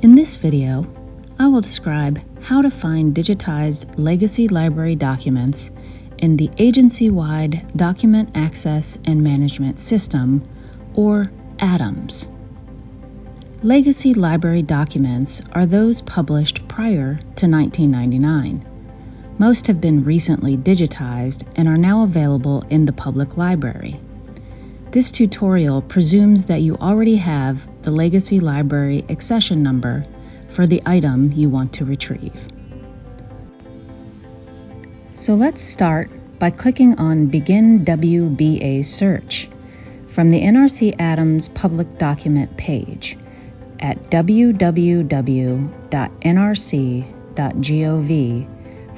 In this video, I will describe how to find digitized legacy library documents in the Agency-Wide Document Access and Management System, or ADAMS. Legacy library documents are those published prior to 1999. Most have been recently digitized and are now available in the public library. This tutorial presumes that you already have the Legacy Library accession number for the item you want to retrieve. So let's start by clicking on Begin WBA Search from the NRC ADAMS public document page at www.nrc.gov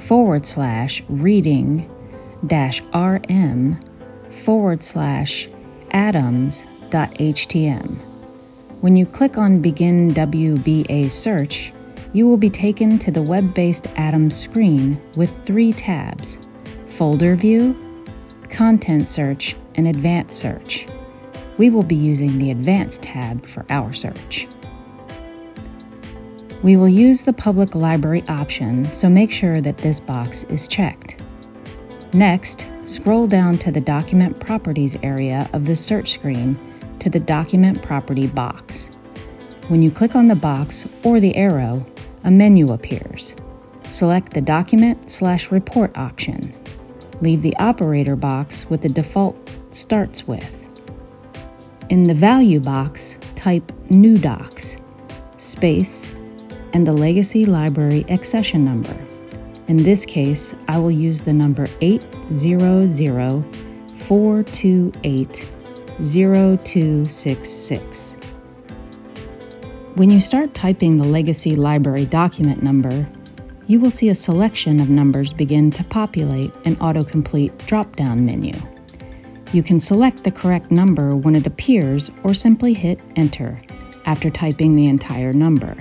forward slash reading dash rm forward slash adams.htm. When you click on Begin WBA Search, you will be taken to the web based ADAMS screen with three tabs Folder View, Content Search, and Advanced Search. We will be using the Advanced tab for our search. We will use the Public Library option, so make sure that this box is checked. Next, scroll down to the Document Properties area of the search screen to the Document Property box. When you click on the box or the arrow, a menu appears. Select the Document slash Report option. Leave the operator box with the default starts with. In the Value box, type NUDOCS, space, and the Legacy Library accession number. In this case, I will use the number 800-428-0266. When you start typing the Legacy Library document number, you will see a selection of numbers begin to populate an autocomplete drop-down menu. You can select the correct number when it appears or simply hit Enter after typing the entire number.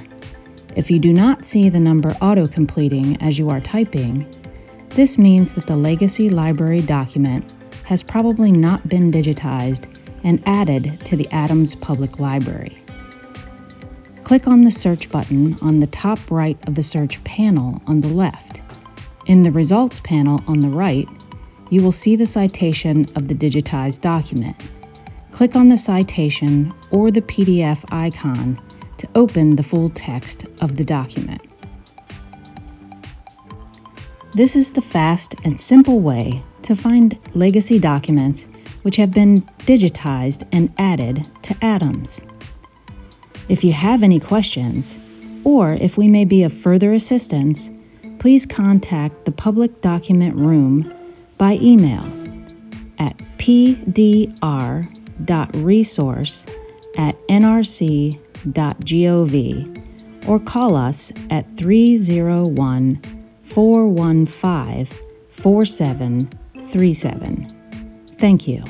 If you do not see the number auto-completing as you are typing, this means that the Legacy Library document has probably not been digitized and added to the ADAMS Public Library. Click on the Search button on the top right of the Search panel on the left. In the Results panel on the right, you will see the citation of the digitized document. Click on the citation or the PDF icon open the full text of the document. This is the fast and simple way to find legacy documents which have been digitized and added to ADAMS. If you have any questions, or if we may be of further assistance, please contact the Public Document Room by email at pdr.resource at nrc.gov or call us at 301 415 4737. Thank you.